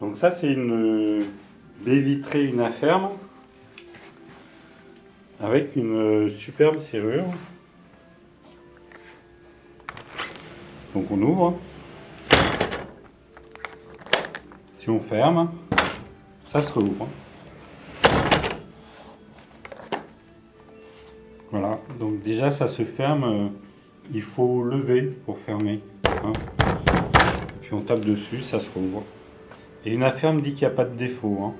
Donc ça c'est une baie vitrée, une afferme avec une superbe serrure. Donc on ouvre. Si on ferme, ça se rouvre. Voilà, donc déjà ça se ferme, euh, il faut lever pour fermer. Hein. Puis on tape dessus, ça se rouvre. Et une affaire me dit qu'il n'y a pas de défaut. Hein.